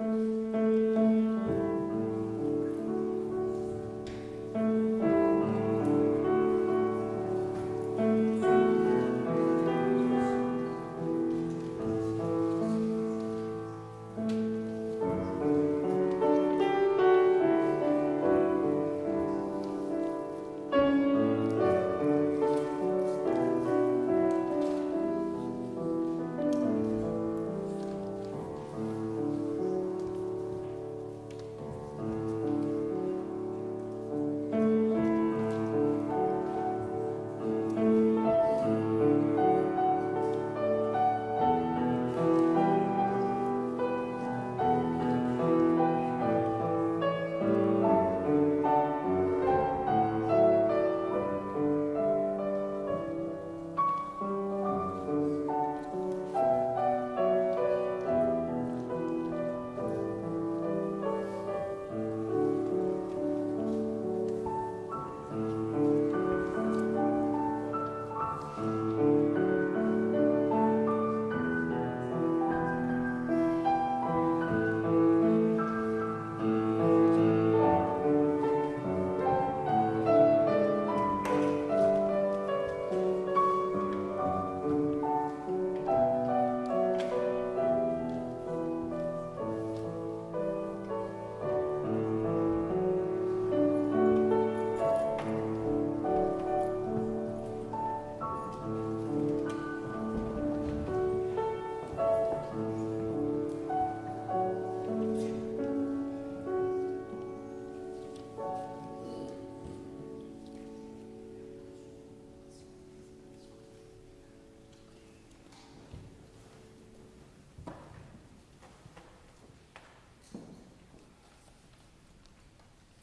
Música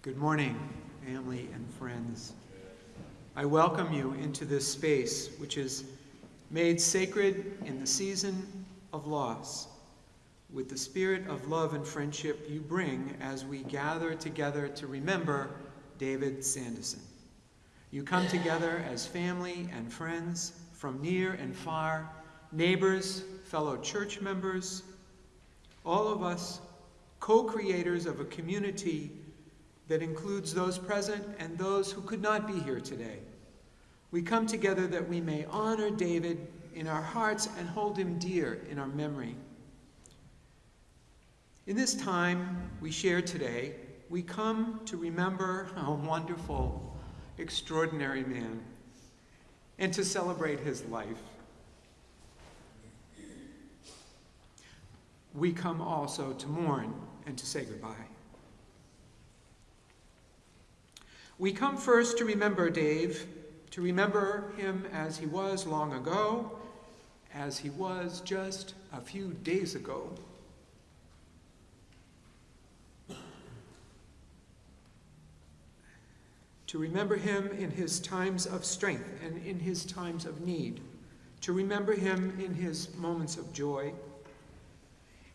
Good morning, family and friends. I welcome you into this space, which is made sacred in the season of loss, with the spirit of love and friendship you bring as we gather together to remember David Sanderson. You come together as family and friends from near and far, neighbors, fellow church members, all of us co-creators of a community that includes those present and those who could not be here today. We come together that we may honor David in our hearts and hold him dear in our memory. In this time we share today, we come to remember a wonderful, extraordinary man and to celebrate his life. We come also to mourn and to say goodbye. We come first to remember Dave, to remember him as he was long ago, as he was just a few days ago. To remember him in his times of strength and in his times of need. To remember him in his moments of joy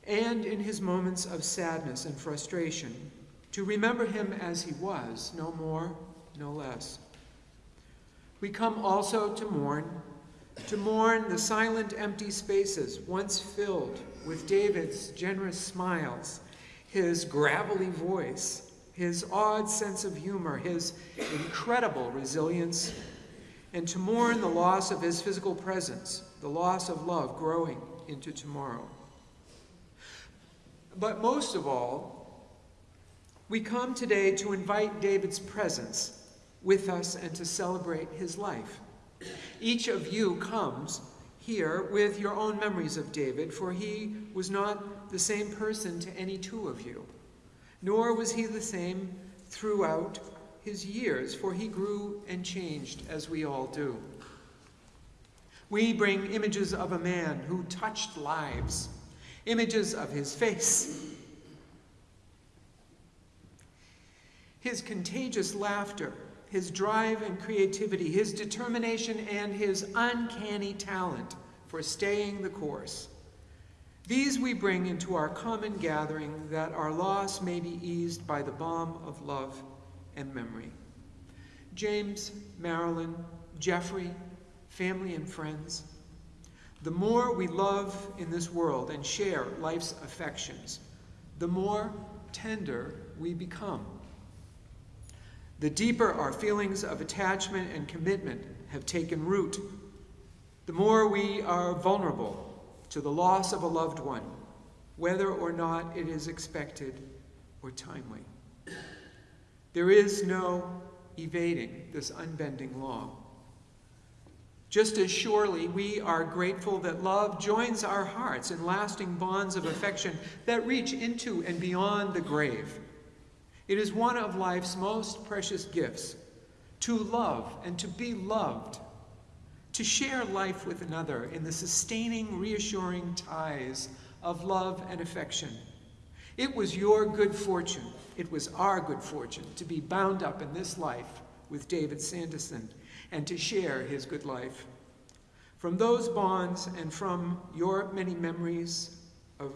and in his moments of sadness and frustration to remember him as he was, no more, no less. We come also to mourn, to mourn the silent, empty spaces once filled with David's generous smiles, his gravelly voice, his odd sense of humor, his incredible resilience, and to mourn the loss of his physical presence, the loss of love growing into tomorrow. But most of all, we come today to invite David's presence with us and to celebrate his life. Each of you comes here with your own memories of David, for he was not the same person to any two of you, nor was he the same throughout his years, for he grew and changed as we all do. We bring images of a man who touched lives, images of his face, his contagious laughter, his drive and creativity, his determination, and his uncanny talent for staying the course. These we bring into our common gathering that our loss may be eased by the balm of love and memory. James, Marilyn, Jeffrey, family and friends, the more we love in this world and share life's affections, the more tender we become. The deeper our feelings of attachment and commitment have taken root, the more we are vulnerable to the loss of a loved one, whether or not it is expected or timely. There is no evading this unbending law. Just as surely we are grateful that love joins our hearts in lasting bonds of affection that reach into and beyond the grave. It is one of life's most precious gifts to love and to be loved, to share life with another in the sustaining, reassuring ties of love and affection. It was your good fortune, it was our good fortune to be bound up in this life with David Sanderson and to share his good life. From those bonds and from your many memories of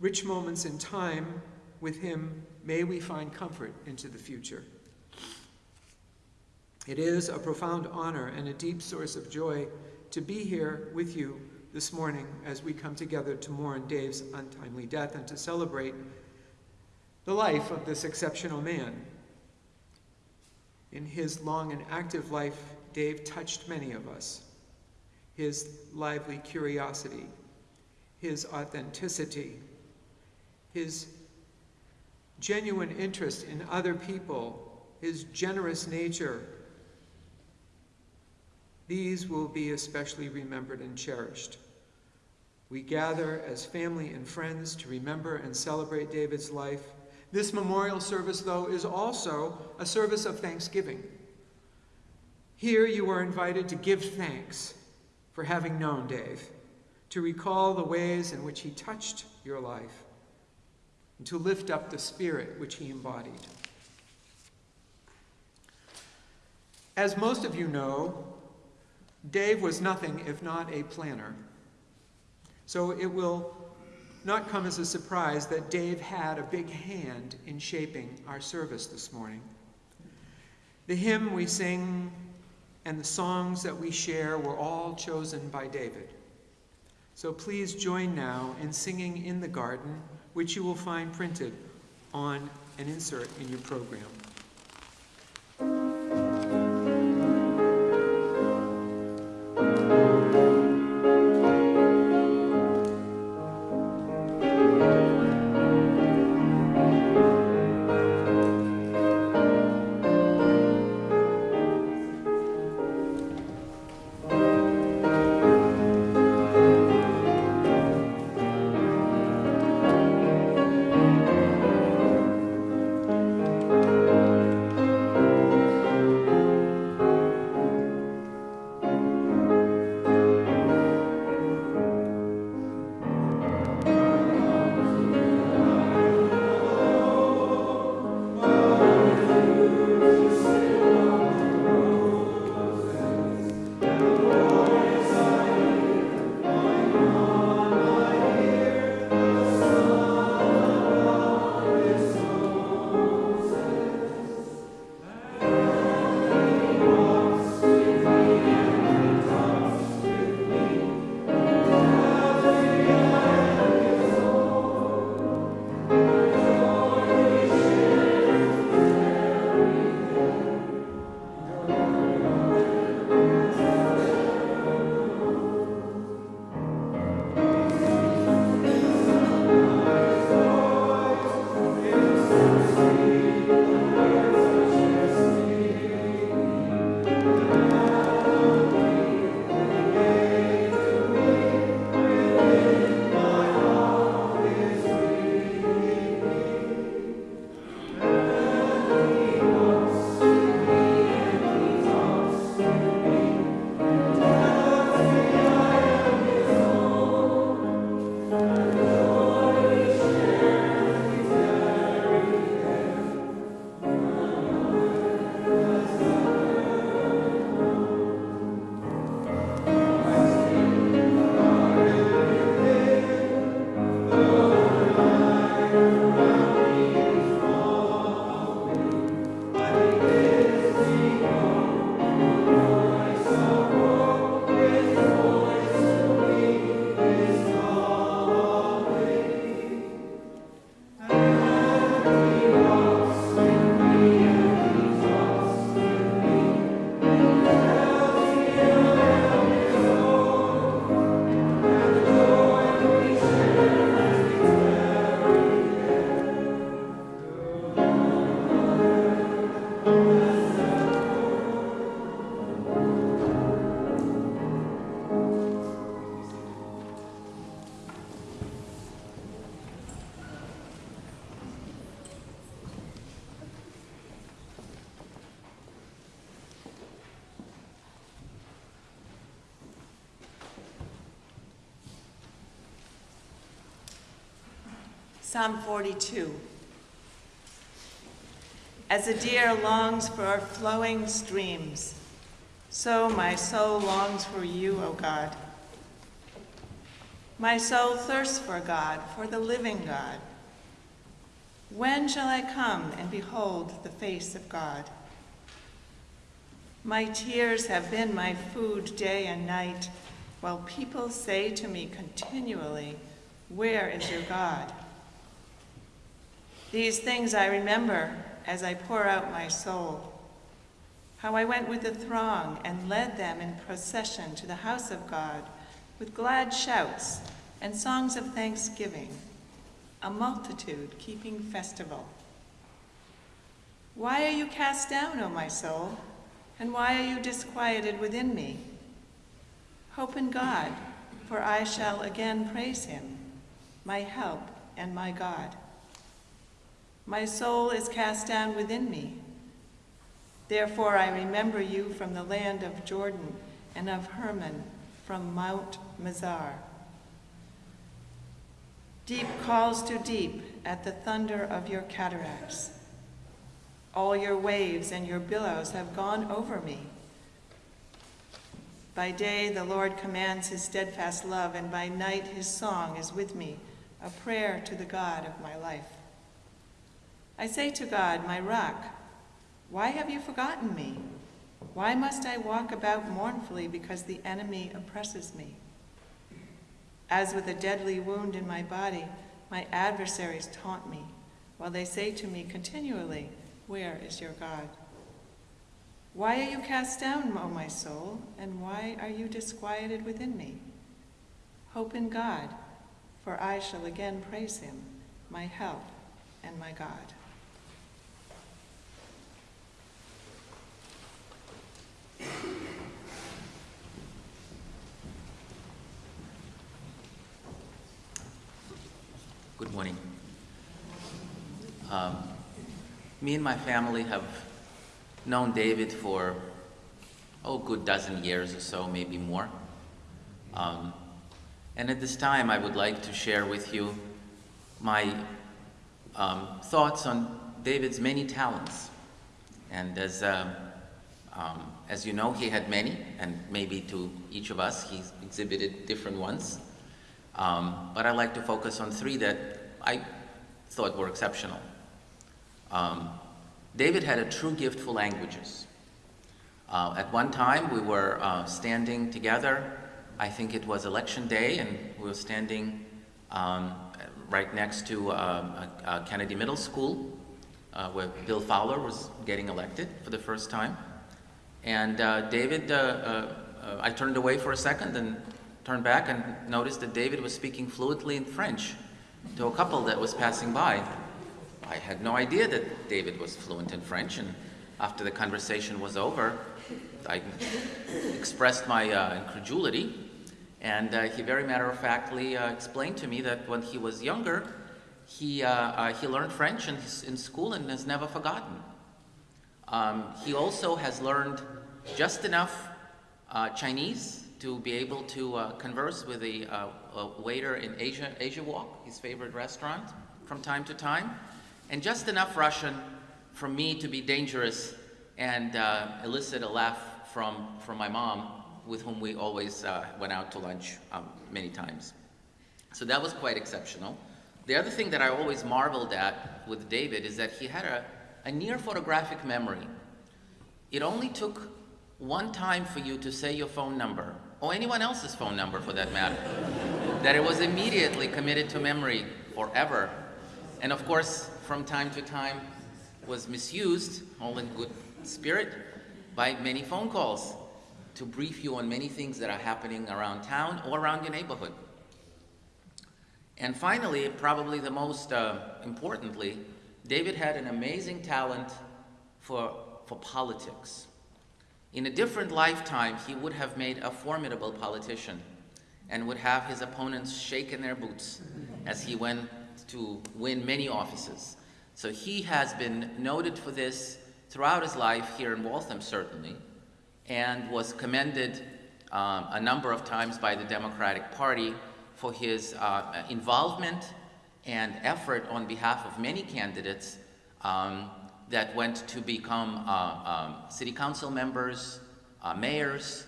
rich moments in time with him, may we find comfort into the future. It is a profound honor and a deep source of joy to be here with you this morning as we come together to mourn Dave's untimely death and to celebrate the life of this exceptional man. In his long and active life, Dave touched many of us. His lively curiosity, his authenticity, his genuine interest in other people, his generous nature, these will be especially remembered and cherished. We gather as family and friends to remember and celebrate David's life. This memorial service, though, is also a service of thanksgiving. Here you are invited to give thanks for having known Dave, to recall the ways in which he touched your life, and to lift up the spirit which he embodied. As most of you know, Dave was nothing if not a planner. So it will not come as a surprise that Dave had a big hand in shaping our service this morning. The hymn we sing and the songs that we share were all chosen by David. So please join now in singing in the garden, which you will find printed on an insert in your program. Psalm 42. As a deer longs for flowing streams, so my soul longs for you, O God. My soul thirsts for God, for the living God. When shall I come and behold the face of God? My tears have been my food day and night, while people say to me continually, Where is your God? These things I remember as I pour out my soul. How I went with the throng and led them in procession to the house of God with glad shouts and songs of thanksgiving, a multitude keeping festival. Why are you cast down, O my soul? And why are you disquieted within me? Hope in God, for I shall again praise him, my help and my God. My soul is cast down within me. Therefore I remember you from the land of Jordan and of Hermon from Mount Mizar. Deep calls to deep at the thunder of your cataracts. All your waves and your billows have gone over me. By day the Lord commands his steadfast love, and by night his song is with me, a prayer to the God of my life. I say to God, my rock, why have you forgotten me? Why must I walk about mournfully because the enemy oppresses me? As with a deadly wound in my body, my adversaries taunt me, while they say to me continually, Where is your God? Why are you cast down, O my soul, and why are you disquieted within me? Hope in God, for I shall again praise him, my help and my God. Good morning. Um, me and my family have known David for, oh, good dozen years or so, maybe more. Um, and at this time, I would like to share with you my um, thoughts on David's many talents. And as, uh, um, as you know, he had many, and maybe to each of us, he's exhibited different ones. Um, but I'd like to focus on three that I thought were exceptional. Um, David had a true gift for languages. Uh, at one time, we were uh, standing together. I think it was election day, and we were standing um, right next to uh, Kennedy Middle School, uh, where Bill Fowler was getting elected for the first time. And uh, David, uh, I turned away for a second and turned back and noticed that David was speaking fluently in French to a couple that was passing by. I had no idea that David was fluent in French, and after the conversation was over, I expressed my uh, incredulity, and uh, he very matter-of-factly uh, explained to me that when he was younger, he, uh, uh, he learned French in, in, school and has never forgotten. Um, he also has learned just enough uh, Chinese to be able to uh, converse with a, uh, a, waiter in Asia, Asia Wok, his favorite restaurant, from time to time, and just enough Russian for me to be dangerous and uh, elicit a laugh from, from my mom, with whom we always uh, went out to lunch um, many times. So that was quite exceptional. The other thing that I always marveled at with David is that he had a, a near photographic memory. It only took one time for you to say your phone number or anyone else's phone number for that matter, that it was immediately committed to memory forever. And of course, from time to time, was misused, all in good spirit, by many phone calls to brief you on many things that are happening around town or around your neighborhood. And finally, probably the most uh, importantly, David had an amazing talent for, for politics. In a different lifetime, he would have made a formidable politician and would have his opponents shake in their boots as he went to win many offices. So he has been noted for this throughout his life here in Waltham, certainly, and was commended um, a number of times by the Democratic Party for his uh, involvement and effort on behalf of many candidates um, that went to become uh, um, city council members, uh, mayors,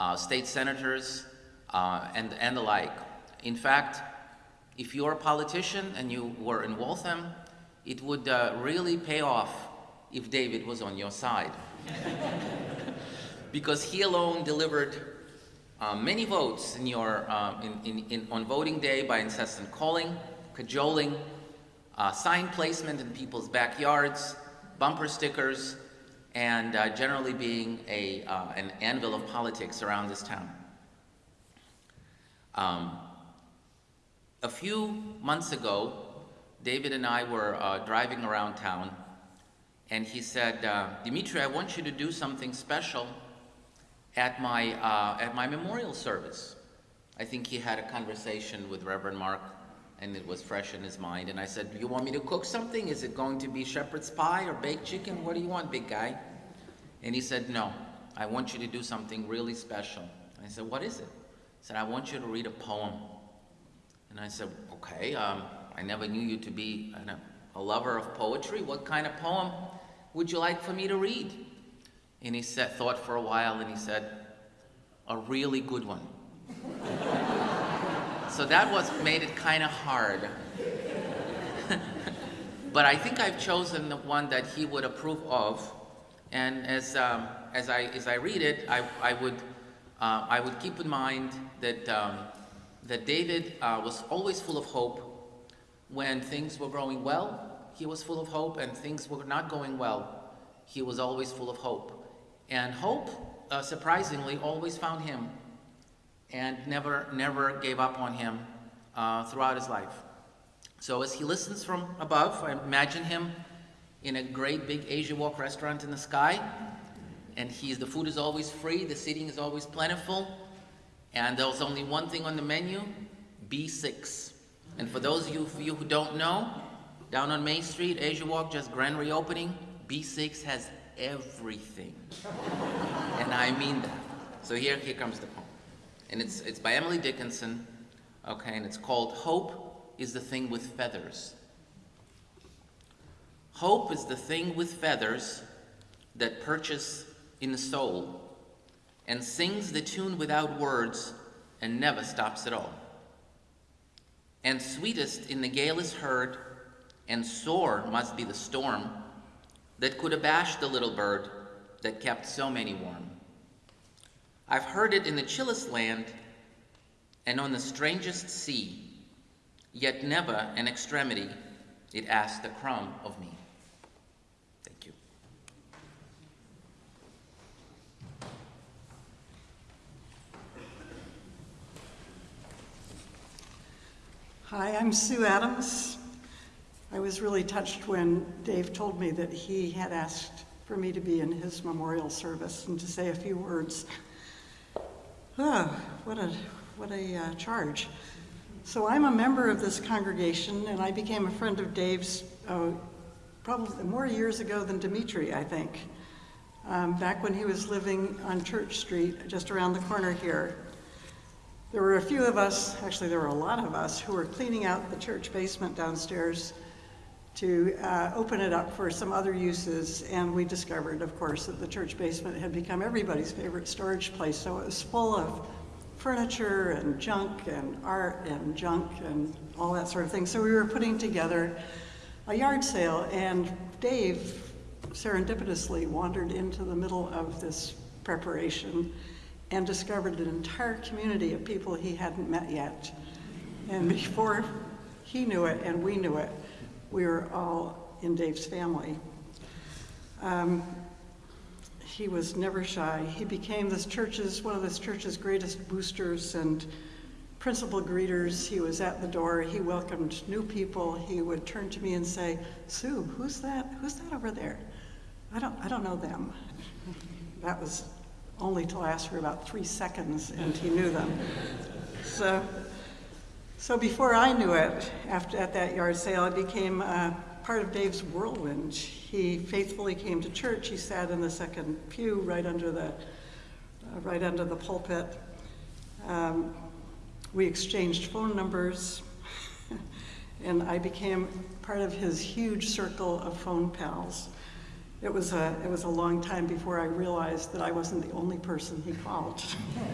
uh, state senators, uh, and, and the like. In fact, if you're a politician and you were in Waltham, it would uh, really pay off if David was on your side. because he alone delivered many votes in your, in, in, in, on voting day by incessant calling, cajoling, uh, sign placement in people's backyards, bumper stickers, and uh, generally being a, uh, an anvil of politics around this town. Um, a few months ago, David and I were uh, driving around town, and he said, uh, Dimitri, I want you to do something special at my, uh, at my memorial service. I think he had a conversation with Reverend Mark, and it was fresh in his mind. And I said, you want me to cook something? Is it going to be shepherd's pie or baked chicken? What do you want, big guy? And he said, no, I want you to do something really special. I said, what is it? He said, I want you to read a poem. And I said, okay, um, I never knew you to be an, a lover of poetry. What kind of poem would you like for me to read? And he said, thought for a while and he said, a really good one. so that was made it kind of hard. but I think I've chosen the one that he would approve of. And as, um, as, I, as I read it, I, I, would, uh, I would keep in mind that, um, that David uh, was always full of hope. When things were going well, he was full of hope, and things were not going well, he was always full of hope. And hope, uh, surprisingly, always found him and never, never gave up on him uh, throughout his life. So as he listens from above, I imagine him in a great big Asia Wok restaurant in the sky, and he's, the food is always free, the seating is always plentiful, and there's only one thing on the menu, B6. And for those of you, you who don't know, down on Main Street, Asia Wok, just grand reopening, B6 has everything. and I mean that. So here, here comes the poem. And it's, it's by Emily Dickinson, okay, and it's called Hope is the Thing with Feathers. Hope is the thing with feathers that perches in the soul and sings the tune without words and never stops at all. And sweetest in the gale is heard, and sore must be the storm that could abash the little bird that kept so many warm. I've heard it in the chillest land and on the strangest sea, yet never an extremity it asked a crumb of me. Thank you. Hi, I'm Sue Adams. I was really touched when Dave told me that he had asked for me to be in his memorial service and to say a few words. Oh, what a, what a uh, charge. So I'm a member of this congregation, and I became a friend of Dave's uh, probably more years ago than Dimitri, I think, um, back when he was living on Church Street, just around the corner here. There were a few of us, actually there were a lot of us, who were cleaning out the church basement downstairs to uh, open it up for some other uses, and we discovered, of course, that the church basement had become everybody's favorite storage place, so it was full of furniture and junk and art and junk and all that sort of thing. So we were putting together a yard sale, and Dave serendipitously wandered into the middle of this preparation and discovered an entire community of people he hadn't met yet. And before he knew it and we knew it, we were all in Dave's family. Um, he was never shy. He became this church's, one of this church's greatest boosters and principal greeters. He was at the door. He welcomed new people. He would turn to me and say, Sue, who's that? Who's that over there? I don't, I don't know them. That was only to last for about three seconds, and he knew them. So, so before I knew it, after at that yard sale, I became uh, part of Dave's whirlwind. He faithfully came to church. He sat in the second pew, right under the, uh, right under the pulpit. Um, we exchanged phone numbers, and I became part of his huge circle of phone pals. It was a, it was a long time before I realized that I wasn't the only person he called.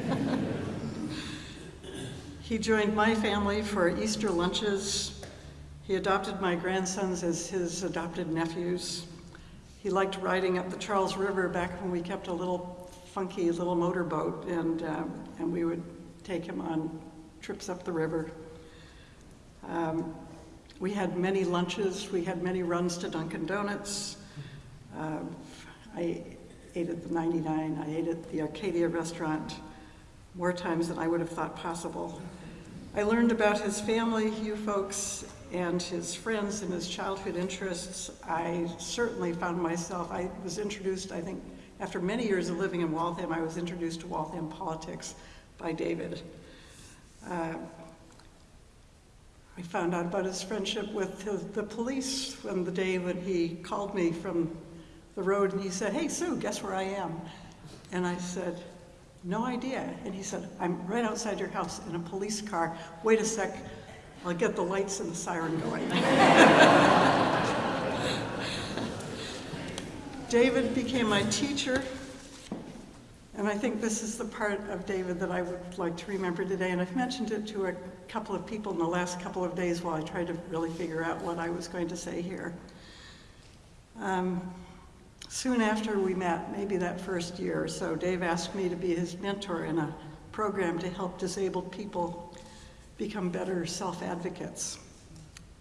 he joined my family for Easter lunches. He adopted my grandsons as his adopted nephews. He liked riding up the Charles River back when we kept a little funky little motorboat, and, um, and we would take him on trips up the river. Um, we had many lunches, we had many runs to Dunkin' Donuts. Uh, I ate at the 99, I ate at the Arcadia restaurant more times than I would have thought possible. I learned about his family, you folks, and his friends and his childhood interests. I certainly found myself, I was introduced, I think, after many years of living in Waltham, I was introduced to Waltham politics by David. Uh, I found out about his friendship with the, the police when the day when he called me from the road and he said, Hey, Sue, guess where I am? And I said, No idea. And he said, I'm right outside your house in a police car. Wait a sec, I'll get the lights and the siren going. David became my teacher, and I think this is the part of David that I would like to remember today. And I've mentioned it to a couple of people in the last couple of days while I tried to really figure out what I was going to say here. Um, soon after we met, maybe that first year or so, Dave asked me to be his mentor in a program to help disabled people become better self-advocates.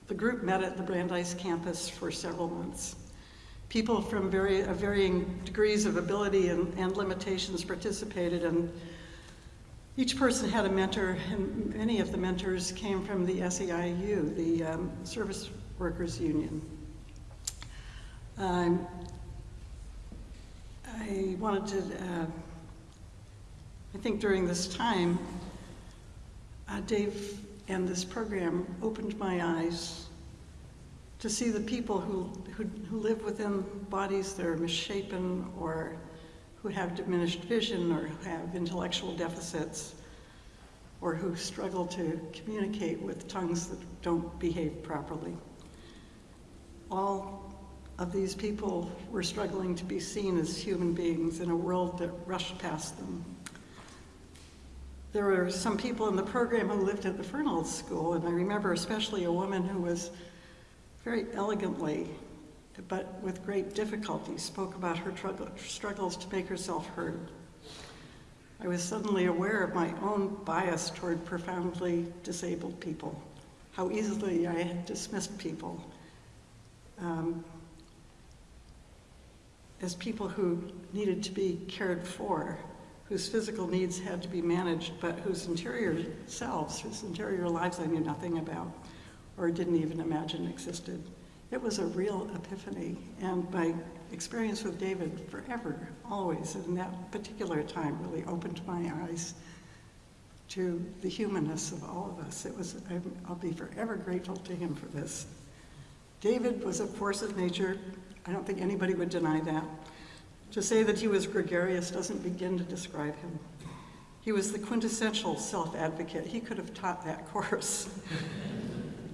The group met at the Brandeis campus for several months. People from very, uh, varying degrees of ability and, and limitations participated, and each person had a mentor, and many of the mentors came from the SEIU, the um, Service Workers Union. Um, I wanted to, uh, I think during this time, uh, Dave and this program opened my eyes to see the people who, who, who live within bodies that are misshapen or who have diminished vision or who have intellectual deficits or who struggle to communicate with tongues that don't behave properly. All of these people were struggling to be seen as human beings in a world that rushed past them. There were some people in the program who lived at the Fernald School, and I remember especially a woman who was very elegantly, but with great difficulty, spoke about her struggles to make herself heard. I was suddenly aware of my own bias toward profoundly disabled people, how easily I had dismissed people um, as people who needed to be cared for whose physical needs had to be managed, but whose interior selves, whose interior lives I knew nothing about or didn't even imagine existed. It was a real epiphany, and my experience with David forever, always, in that particular time really opened my eyes to the humanness of all of us. It was, I'll be forever grateful to him for this. David was a force of nature. I don't think anybody would deny that. To say that he was gregarious doesn't begin to describe him. He was the quintessential self-advocate. He could have taught that course.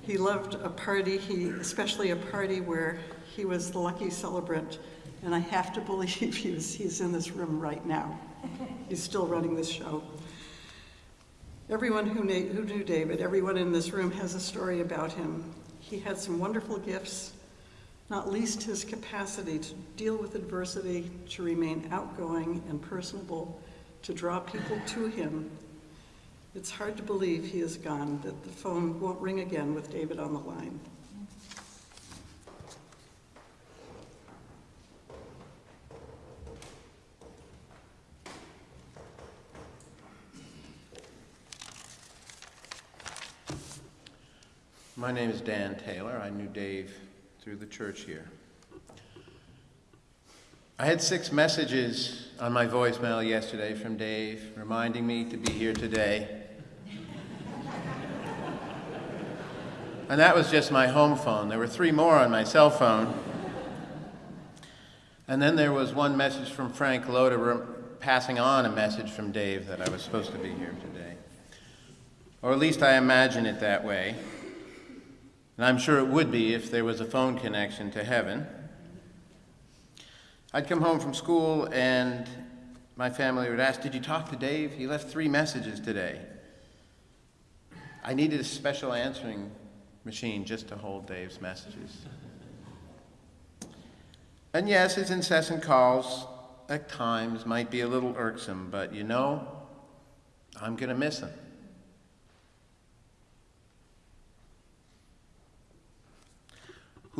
he loved a party, he, especially a party where he was the lucky celebrant, and I have to believe he was, he's in this room right now. He's still running this show. Everyone who who knew David, everyone in this room has a story about him. He had some wonderful gifts, not least his capacity to deal with adversity, to remain outgoing and personable, to draw people to him. It's hard to believe he is gone, that the phone won't ring again with David on the line. My name is Dan Taylor. I knew Dave through the church here. I had six messages on my voicemail yesterday from Dave reminding me to be here today. and that was just my home phone. There were three more on my cell phone. And then there was one message from Frank Loda passing on a message from Dave that I was supposed to be here today. Or at least I imagine it that way. And I'm sure it would be if there was a phone connection to heaven. I'd come home from school and my family would ask, Did you talk to Dave? He left three messages today. I needed a special answering machine just to hold Dave's messages. And yes, his incessant calls at times might be a little irksome, but you know, I'm going to miss him.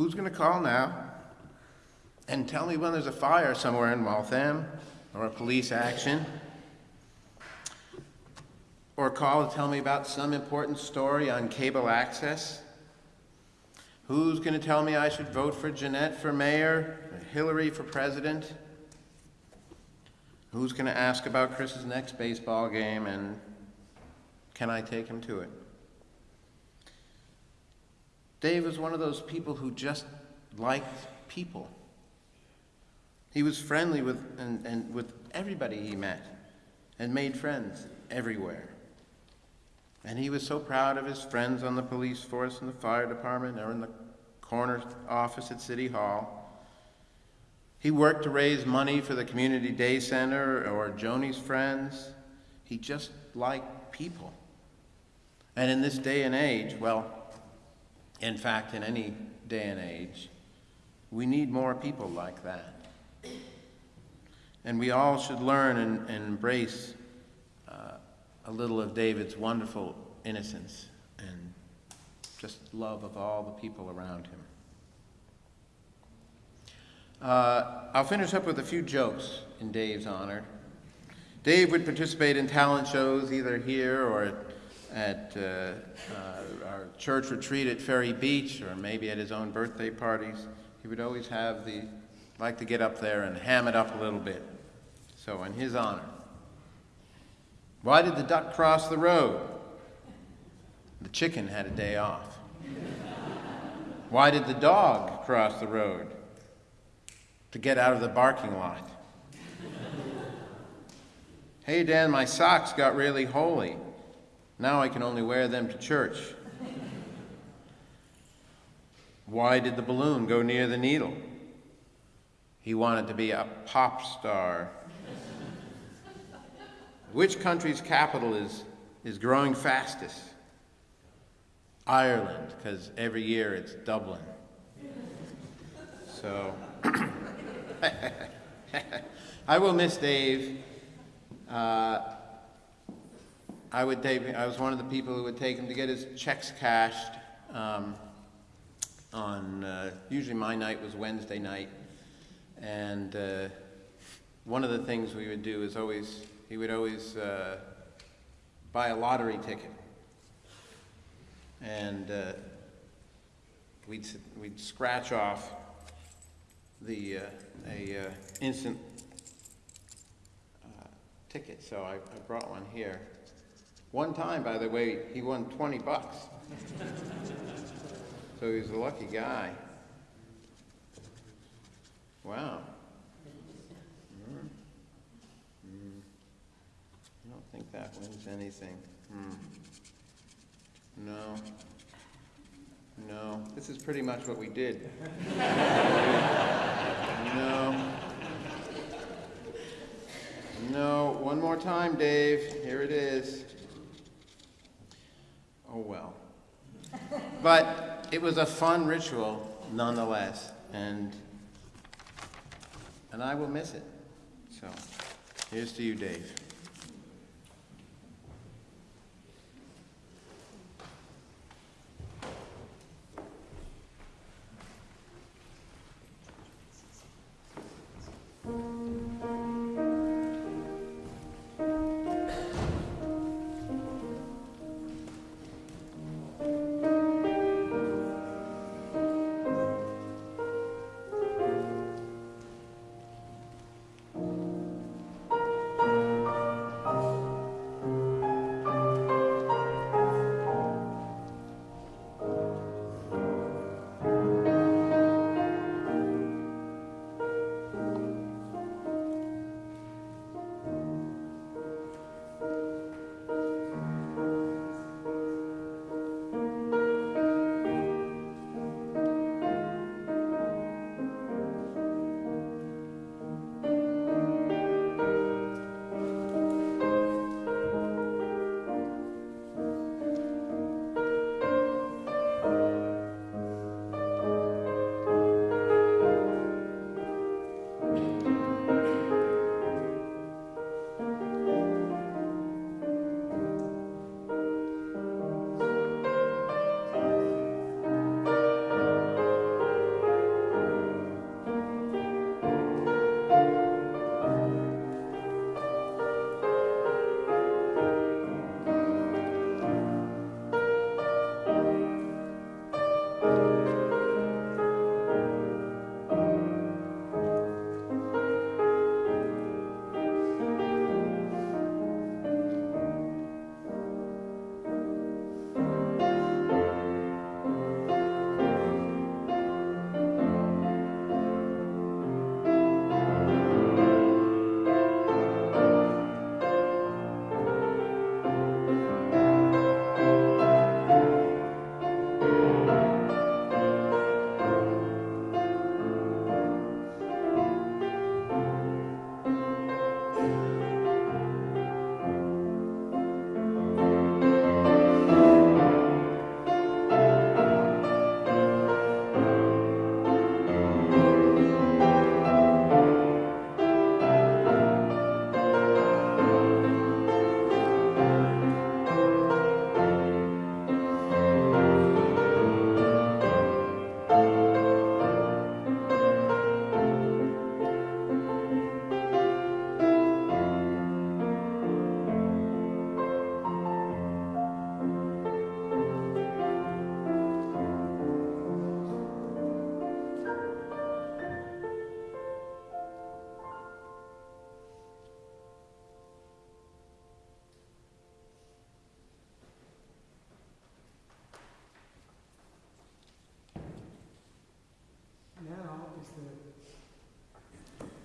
Who's going to call now and tell me when there's a fire somewhere in Waltham or a police action? Or call to tell me about some important story on cable access? Who's going to tell me I should vote for Jeannette for mayor, Hillary for president? Who's going to ask about Chris's next baseball game and can I take him to it? Dave was one of those people who just liked people. He was friendly with, and, and with everybody he met and made friends everywhere. And he was so proud of his friends on the police force and the fire department or in the corner office at City Hall. He worked to raise money for the Community Day Center or Joni's Friends. He just liked people. And in this day and age, well, in fact, in any day and age, we need more people like that. And we all should learn and, and embrace uh, a little of David's wonderful innocence and just love of all the people around him. Uh, I'll finish up with a few jokes in Dave's honor. Dave would participate in talent shows either here or at, uh, uh, our church retreat at Ferry Beach or maybe at his own birthday parties. He would always have the, like to get up there and ham it up a little bit. So in his honor. Why did the duck cross the road? The chicken had a day off. Why did the dog cross the road? To get out of the barking lot. hey, Dan, my socks got really holy. Now I can only wear them to church. Why did the balloon go near the needle? He wanted to be a pop star. Which country's capital is, is growing fastest? Ireland, because every year it's Dublin. So, I will miss Dave. Uh, I would take, I was one of the people who would take him to get his checks cashed um, on, uh, usually my night was Wednesday night. And uh, one of the things we would do is always, he would always uh, buy a lottery ticket. And uh, we'd, we'd scratch off the, uh, a uh, instant ticket, so I, I brought one here. One time, by the way, he won 20 bucks. so he was a lucky guy. Wow. Mm. Mm. I don't think that wins anything. Hmm. No. No. This is pretty much what we did. no. No. One more time, Dave. Here it is oh well. but it was a fun ritual nonetheless, and, and I will miss it. So here's to you, Dave.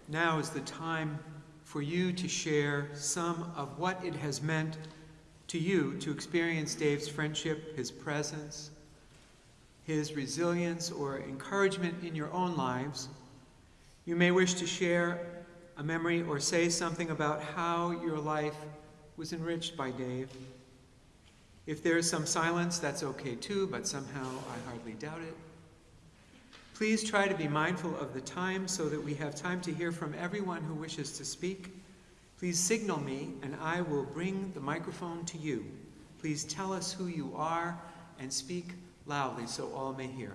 Now is the time for you to share some of what it has meant to you to experience Dave's friendship, his presence, his resilience, or encouragement in your own lives. You may wish to share a memory or say something about how your life was enriched by Dave. If there is some silence, that's okay too, but somehow I hardly doubt it. Please try to be mindful of the time so that we have time to hear from everyone who wishes to speak. Please signal me and I will bring the microphone to you. Please tell us who you are and speak loudly so all may hear.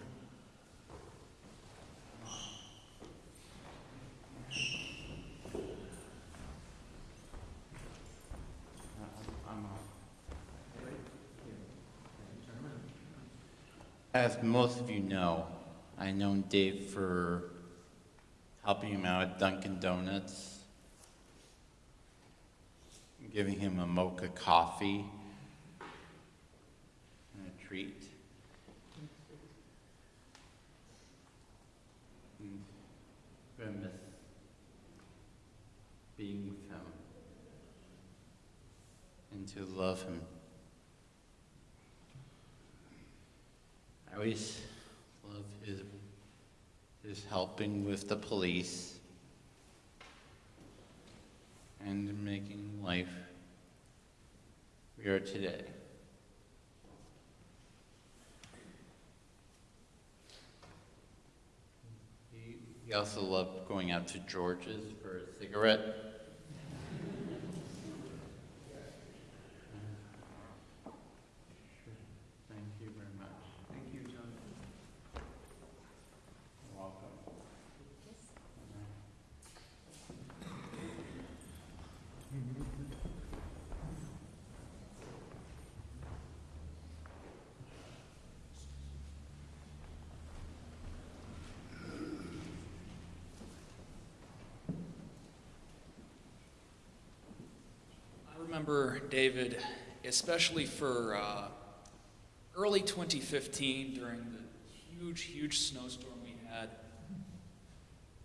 As most of you know, I've known Dave for helping him out at Dunkin' Donuts, giving him a mocha coffee and a treat. Being with him and to love him. I always his helping with the police and making life we are today. He, he also loved going out to George's for a cigarette. Thank you very much. Thank you, John. You're welcome. I remember David, especially for uh, early 2015 during the huge, huge snowstorm we had.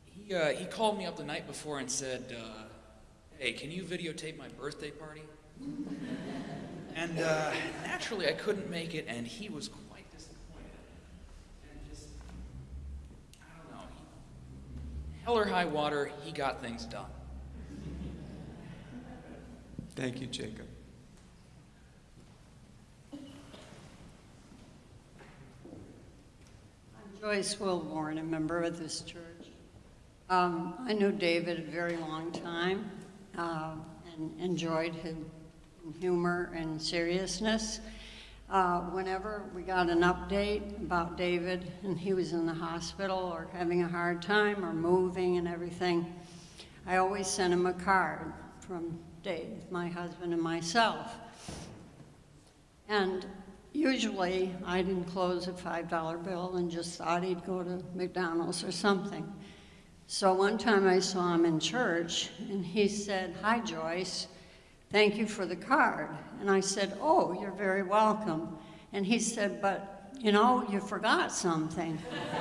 He, uh, he called me up the night before and said, uh, Hey, can you videotape my birthday party? And uh, naturally, I couldn't make it, and he was quite disappointed. And just, I don't know, hell or high water, he got things done. Thank you, Jacob. I'm Joyce Wilborn, a member of this church. Um, I knew David a very long time uh, and enjoyed his humor and seriousness. Uh, whenever we got an update about David and he was in the hospital or having a hard time or moving and everything, I always sent him a card from Dave, my husband, and myself. And usually I'd enclose a $5 bill and just thought he'd go to McDonald's or something. So one time I saw him in church and he said, Hi, Joyce, thank you for the card. And I said, Oh, you're very welcome. And he said, But you know, you forgot something.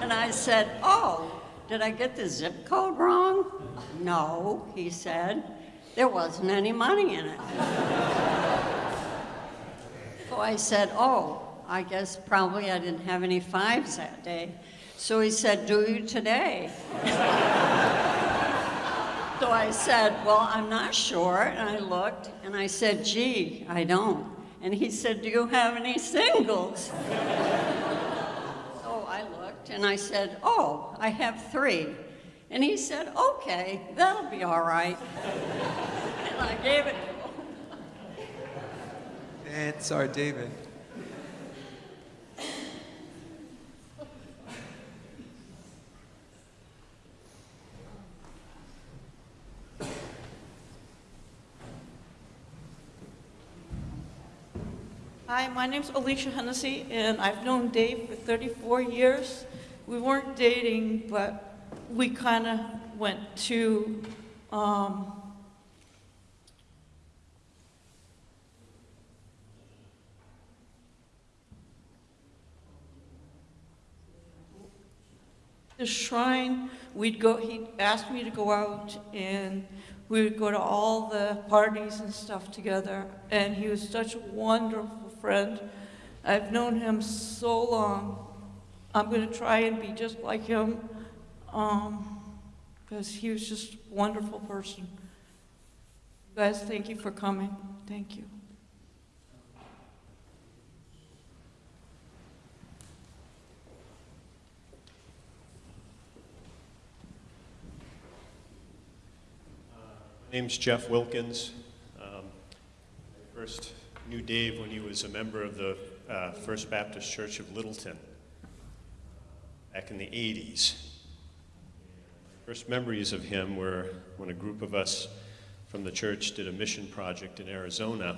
and I said, Oh, did I get the zip code wrong? No, he said. There wasn't any money in it. so I said, Oh, I guess probably I didn't have any fives that day. So he said, Do you today? so I said, Well, I'm not sure. And I looked and I said, Gee, I don't. And he said, Do you have any singles? So and I said, Oh, I have three. And he said, Okay, that'll be all right. and I gave it to him. That's our David. Hi, my name's Alicia Hennessy, and I've known Dave for 34 years. We weren't dating, but we kind of went to um, the shrine, we'd go, he asked me to go out and we would go to all the parties and stuff together. And he was such a wonderful friend. I've known him so long. I'm going to try and be just like him because he was just a wonderful person. Guys, thank you for coming. Thank you. My name's Jeff Wilkins. Um, I first knew Dave when he was a member of the uh, First Baptist Church of Littleton back in the 80s. My First memories of him were when a group of us from the church did a mission project in Arizona.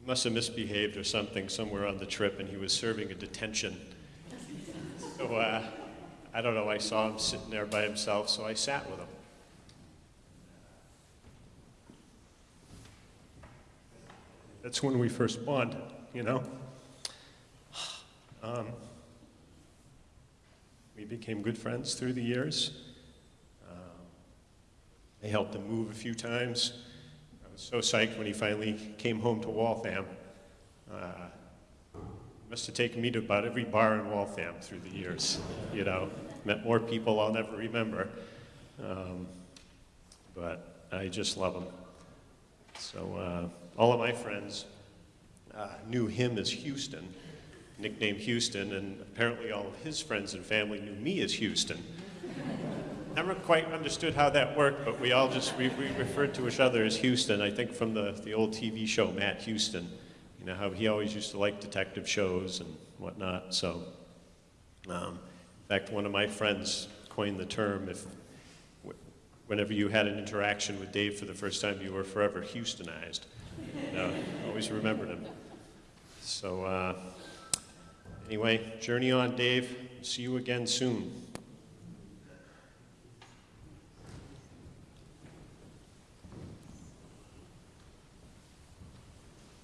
He must have misbehaved or something somewhere on the trip, and he was serving a detention. So uh, I don't know, I saw him sitting there by himself, so I sat with him. That's when we first bonded, you know? Um, we became good friends through the years. Um, I helped him move a few times. I was so psyched when he finally came home to Waltham. Uh, must have taken me to about every bar in Waltham through the years, you know? Met more people I'll never remember. Um, but I just love him. So uh, all of my friends uh, knew him as Houston, nicknamed Houston, and apparently all of his friends and family knew me as Houston. Never quite understood how that worked, but we all just we, we referred to each other as Houston. I think from the, the old TV show Matt Houston, you know how he always used to like detective shows and whatnot. So, um, in fact, one of my friends coined the term if whenever you had an interaction with Dave for the first time, you were forever Houstonized. You know, always remembered him. So, uh, anyway, journey on, Dave. See you again soon.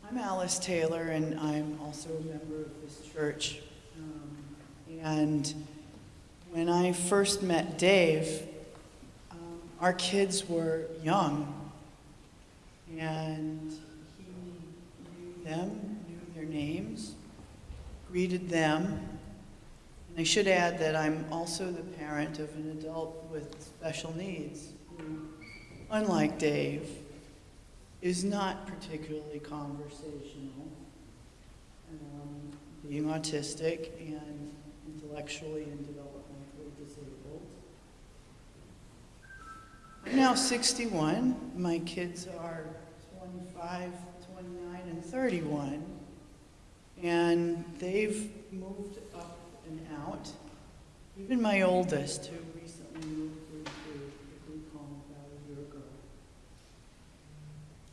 I'm Alice Taylor, and I'm also a member of this church. Um, and when I first met Dave, um, our kids were young, and he knew them, knew their names, greeted them. And I should add that I'm also the parent of an adult with special needs who, unlike Dave, is not particularly conversational, um, being autistic and intellectually and developmentally disabled. I'm now 61. My kids are 25, 29, and 31. And they've moved up and out. Even my oldest, who recently moved into a group home about a year ago.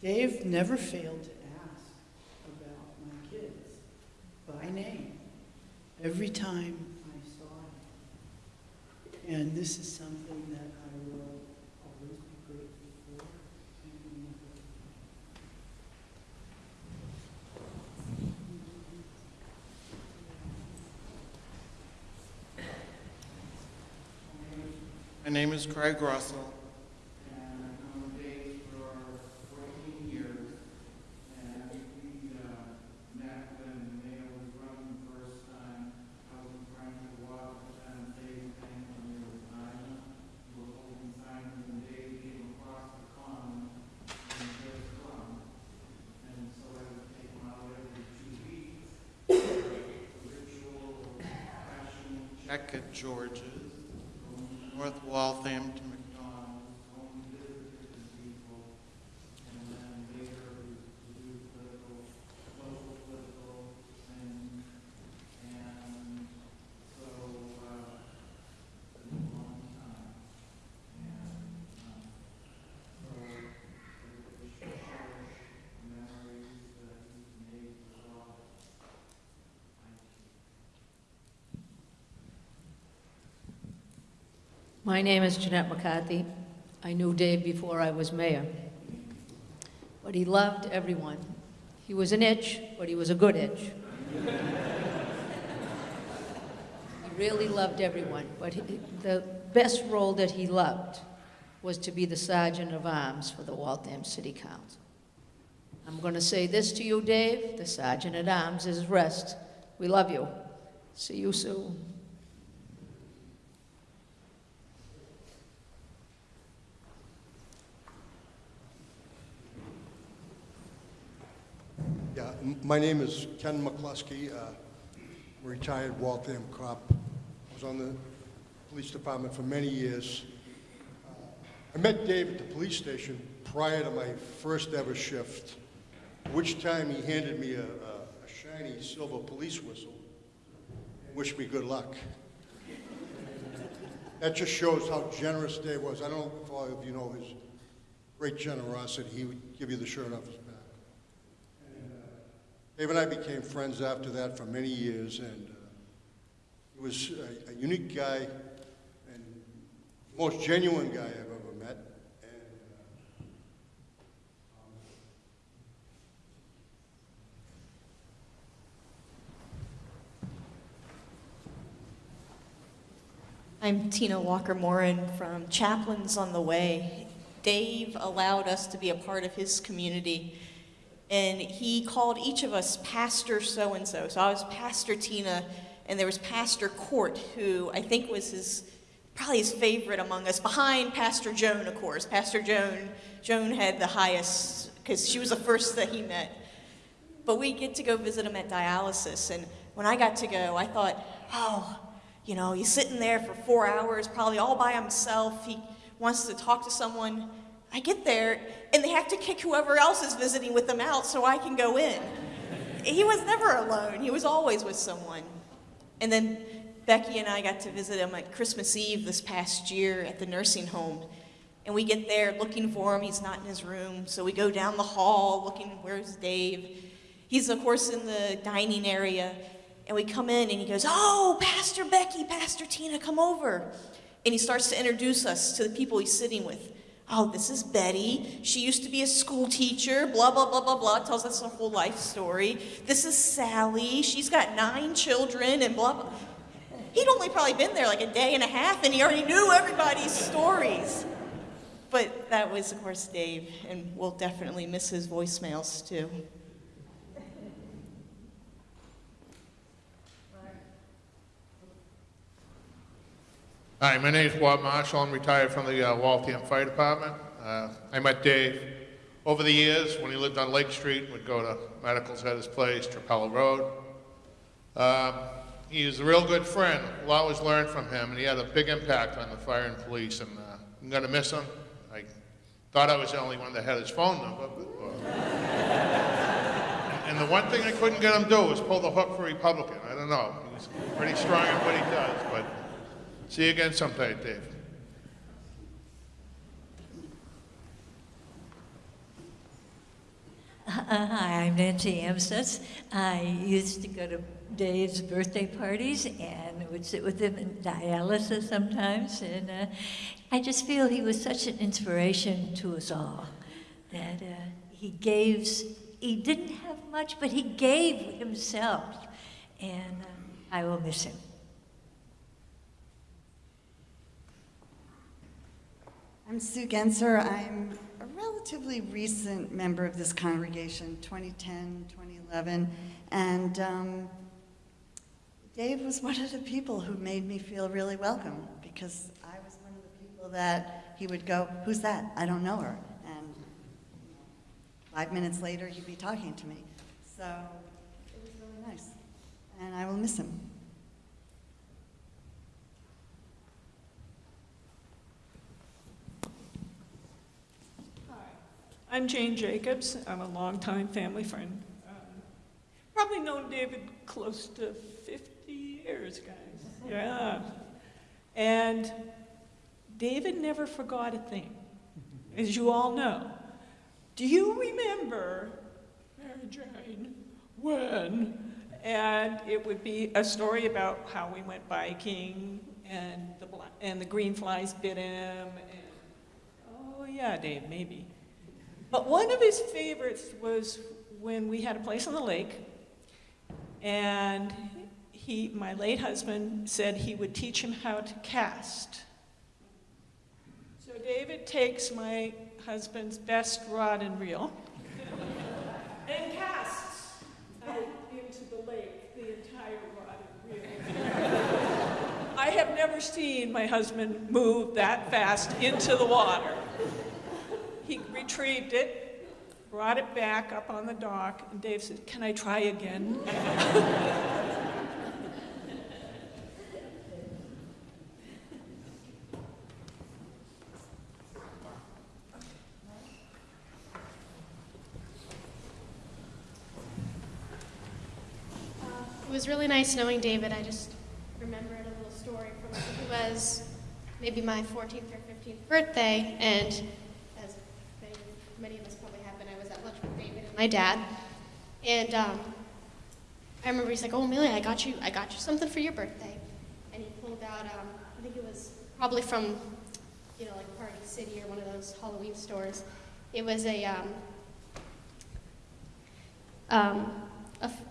Dave never failed to ask about my kids by name every time I saw him. And this is something that I will always be grateful for. and remember. My name is Craig Russell, and I've known Dave for 14 years. And we uh, met when Mayo was running the first time. I was trying to walk and Dave came from the Louisiana. We were holding signs and Dave came across the common and just from. And so I would take him out every two weeks. Ritual, passion, check at George's. North Waltham to McDonald's, home to visit different people, and then later we do political, local political things, and so, uh, it's been a long time. And, um, so, we cherish memories that he's made with all. My name is Jeannette McCarthy. I knew Dave before I was mayor. But he loved everyone. He was an itch, but he was a good itch. He really loved everyone, but he- the best role that he loved was to be the sergeant of arms for the Waltham City Council. I'm going to say this to you, Dave, the sergeant at arms is rest. We love you. See you soon. My name is Ken McCluskey, uh, retired Waltham cop. I was on the police department for many years. Uh, I met Dave at the police station prior to my first ever shift, which time he handed me a a- a shiny silver police whistle wished me good luck. That just shows how generous Dave was. I don't know if all of you know his great generosity. He would give you the shirt off his. Dave and I became friends after that for many years, and uh, he was a, a unique guy and most genuine guy I've ever met. And, uh, I'm Tina Walker Moran from Chaplains on the Way. Dave allowed us to be a part of his community, and he called each of us Pastor so and so. So I was Pastor Tina, and there was Pastor Court, who I think was his probably his favorite among us, behind Pastor Joan, of course. Pastor Joan, Joan had the highest because she was the first that he met. But we get to go visit him at dialysis, and when I got to go, I thought, oh, you know, he's sitting there for four hours, probably all by himself. He wants to talk to someone. I get there, and they have to kick whoever else is visiting with them out so I can go in. He was never alone, he was always with someone. And then Becky and I got to visit him at Christmas Eve this past year at the nursing home. And we get there looking for him. He's not in his room. So we go down the hall looking, where's Dave? He's, of course, in the dining area. And we come in and he goes, Oh, Pastor Becky, Pastor Tina, come over. And he starts to introduce us to the people he's sitting with. Oh, this is Betty. She used to be a school teacher, blah, blah, blah, blah, blah. Tells us a whole life story. This is Sally. She's got nine children and blah, blah. He'd only probably been there like a day and a half and he already knew everybody's stories. But that was, of course, Dave, and we'll definitely miss his voicemails too. Hi, my name is Bob Marshall. I'm retired from the uh, Waltham Fire Department. Uh, I met Dave over the years when he lived on Lake Street. Would go to medicals at his place, Trapelo Road. Um, he was a real good friend. We'll always learned from him, and he had a big impact on the fire and police. And uh, I'm going to miss him. I thought I was the only one that had his phone number. But, uh, and the one thing I couldn't get him to do was pull the hook for Republican. I don't know. He's pretty strong in what he does, but see you again sometime, Dave. Uh, Hi, I'm Nancy Amstutz. I used to go to Dave's birthday parties and would sit with him in dialysis sometimes. And uh, I just feel he was such an inspiration to us all. That uh, he gave, he didn't have much, but he gave himself. And uh, I will miss him. I'm Sue Genser. I'm a relatively recent member of this congregation, 2010, 2011. And um, Dave was one of the people who made me feel really welcome because I was one of the people that he would go, Who's that? I don't know her. And five minutes later, he'd be talking to me. So it was really nice. And I will miss him. I'm Jane Jacobs. I'm a longtime family friend. Um, probably known David close to 50 years, guys. Yeah. And David never forgot a thing, as you all know. Do you remember, Mary Jane, when? And it would be a story about how we went biking and the, and the green flies bit him. And, oh, yeah, Dave, maybe. But one of his favorites was when we had a place on the lake, and he, my late husband, said he would teach him how to cast. So David takes my husband's best rod and reel and casts out into the lake the entire rod and reel. I have never seen my husband move that fast into the water. He retrieved it, brought it back up on the dock, and Dave said, Can I try again? It was really nice knowing David. I just remembered a little story from when it was maybe my 14th or 15th birthday, and as many, many of us probably have been, I was at lunch with David and my dad, and um, I remember he's like, "Oh, Amelia, I got you, I got you something for your birthday," and he pulled out, um, I think it was probably from, you know, like Party City or one of those Halloween stores. It was a um, um,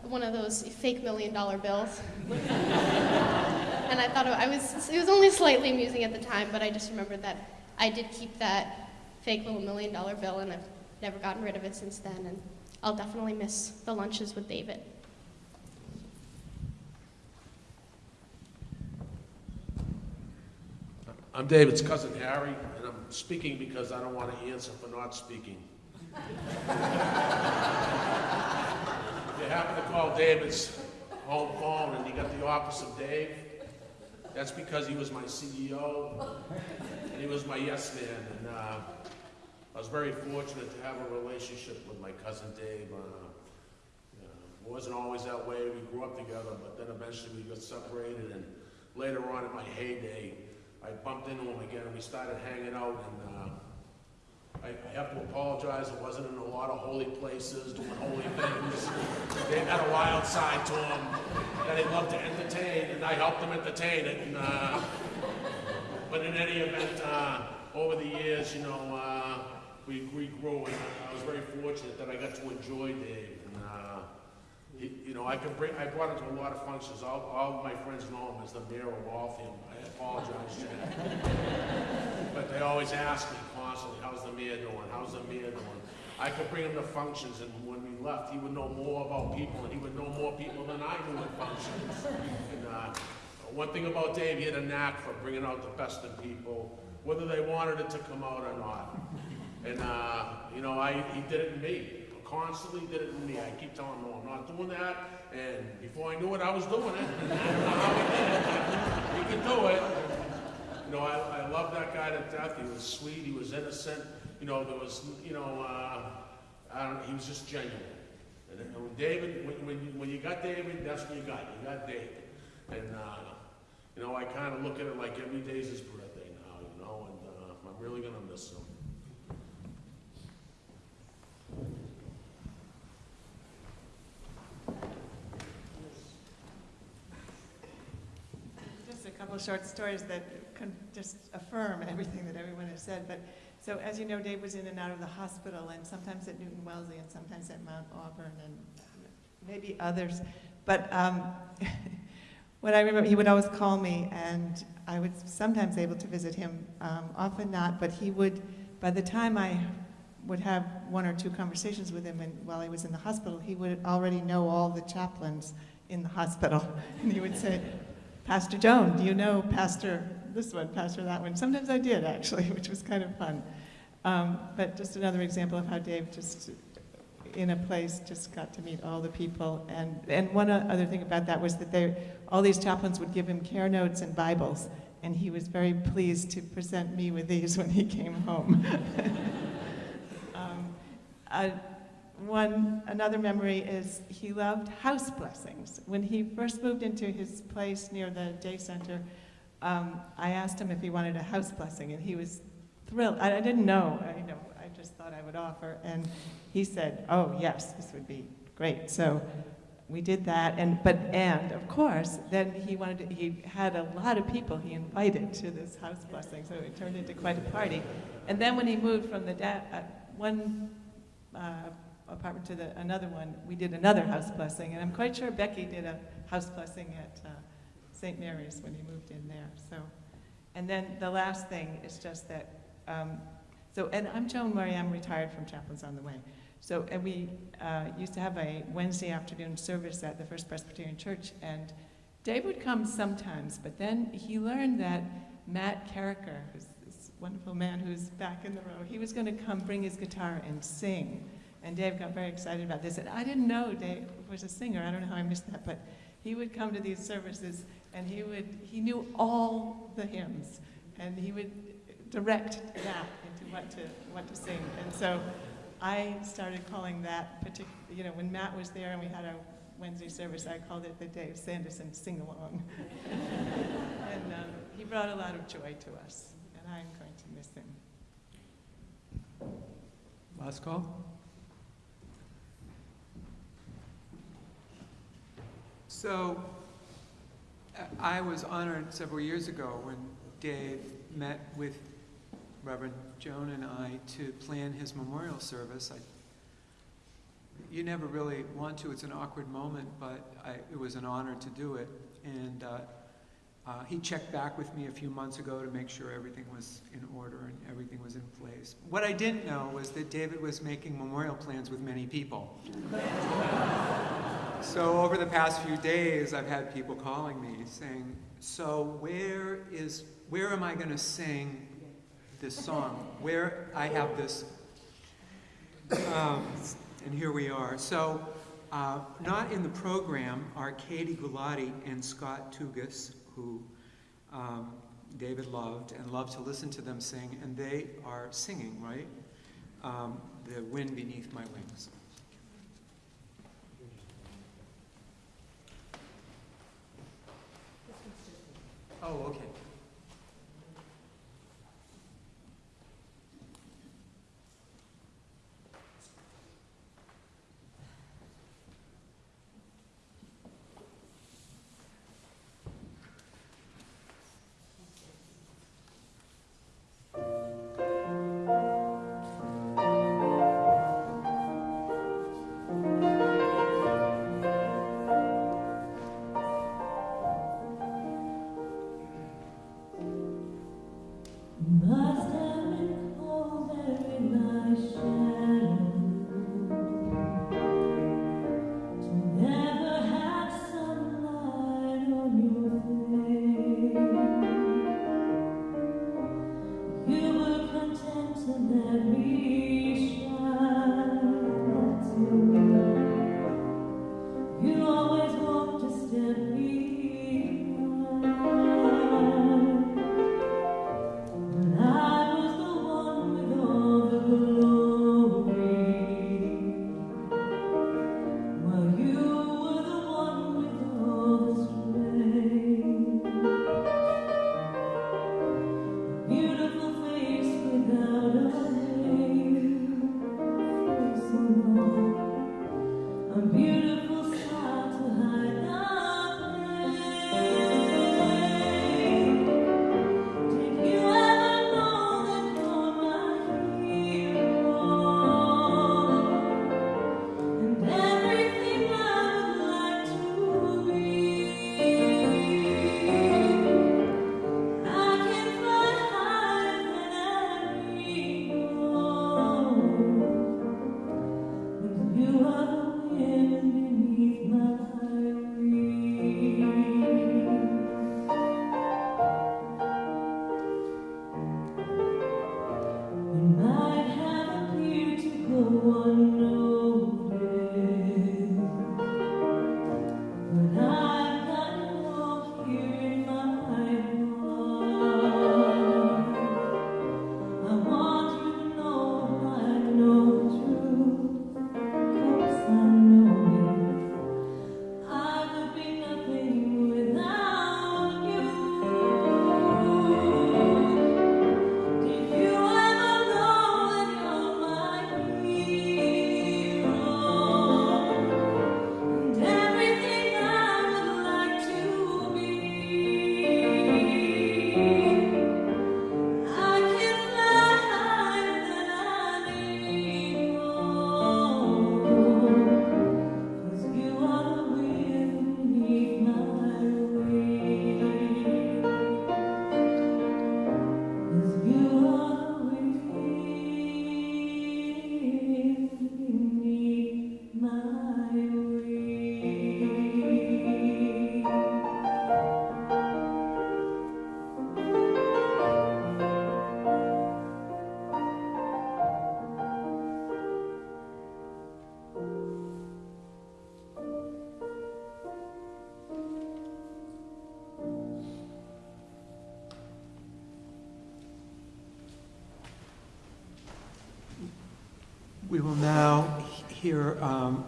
one of those fake million dollar bills. and I thought it, I was, it was only slightly amusing at the time, but I just remembered that I did keep that fake little million dollar bill and I've never gotten rid of it since then. And I'll definitely miss the lunches with David. I'm David's cousin Harry, and I'm speaking because I don't want to answer for not speaking. If you happen to call David's home phone and you got the office of Dave, that's because he was my CEO and he was my yes man. And uh, I was very fortunate to have a relationship with my cousin Dave. Uh, uh, it wasn't always that way. We grew up together, but then eventually we got separated. And later on in my heyday, I bumped into him again and we started hanging out. And uh, I, I have to apologize. I wasn't in a lot of holy places doing holy things. Dave had a wild side to him that he loved to entertain, and I helped him entertain it. And, uh, but in any event, uh, over the years, you know, we, we grew, and I was very fortunate that I got to enjoy Dave. And, uh, he, you know, I could bring, I brought him to a lot of functions. All, all my friends know him as the mayor of Waltham. I apologize, Jack. but they always ask me constantly, how's the mayor doing? How's the mayor doing? I could bring him to functions, and when we left, he would know more about people, and he would know more people than I knew at functions. And uh, one thing about Dave, he had a knack for bringing out the best in people, whether they wanted it to come out or not. And, uh, you know, I, he did it in me. Constantly did it in me. I keep telling him, no, I'm not doing that. And before I knew it, I was doing it. He could do it. You know, I, I love that guy to death. He was sweet. He was innocent. You know, there was, you know, uh, I don't. He was just genuine. And when David, when, when, you, when you got David, that's what you got. You got David. And uh, you know, I kind of look at it like every day's his birthday now. You know, and uh, I'm really gonna miss him. Just a couple short stories that can just affirm everything that everyone has said. But so, as you know, Dave was in and out of the hospital, and sometimes at Newton Wellesley, and sometimes at Mount Auburn, and maybe others. But um, what I remember, he would always call me, and I was sometimes able to visit him, um, often not. But he would, by the time I would have one or two conversations with him and while he was in the hospital, he would already know all the chaplains in the hospital. And he would say, Pastor Joan, do you know Pastor this one, Pastor that one? Sometimes I did, actually, which was kind of fun. Um, but just another example of how Dave just, in a place, just got to meet all the people. And, and one other thing about that was that they, all these chaplains would give him care notes and Bibles, and he was very pleased to present me with these when he came home. um, uh, one, another memory is he loved house blessings. When he first moved into his place near the day center, um, I asked him if he wanted a house blessing, and he was thrilled. I, I didn't know, I, you know, I just thought I would offer, and he said, "Oh yes, this would be great." So we did that, and but and of course, then he wanted to, he had a lot of people he invited to this house blessing, so it turned into quite a party. And then when he moved from the da- uh, one uh, apartment to the, another one, we did another house blessing. And I'm quite sure Becky did a house blessing at uh, St. Mary's when he moved in there, so. And then the last thing is just that, um, so, and I'm Joan Murray, I'm retired from Chaplains on the Way. So, and we uh, used to have a Wednesday afternoon service at the First Presbyterian Church, and Dave would come sometimes, but then he learned that Matt Carricker, who's this wonderful man who's back in the row, he was going to come bring his guitar and sing. And Dave got very excited about this. And I didn't know Dave was a singer. I don't know how I missed that, but he would come to these services and he would he knew all the hymns and he would direct that into what to what to sing. And so I started calling that particular, you know, when Matt was there and we had our Wednesday service, I called it the Dave Sanderson sing along. and um, he brought a lot of joy to us, and I'm going to miss him. Last call? So, I was honored several years ago when Dave met with Reverend Joan and I to plan his memorial service. I, you never really want to, it's an awkward moment, but I, it was an honor to do it. And uh, uh, he checked back with me a few months ago to make sure everything was in order and everything was in place. What I didn't know was that David was making memorial plans with many people. so over the past few days, I've had people calling me saying, so where is, where am I going to sing this song? Where I have this, um, and here we are. So uh, not in the program are Katie Gulati and Scott Tugas, who um, David loved and loved to listen to them sing, and they are singing, right? Um, the Wind Beneath My Wings. Oh, okay.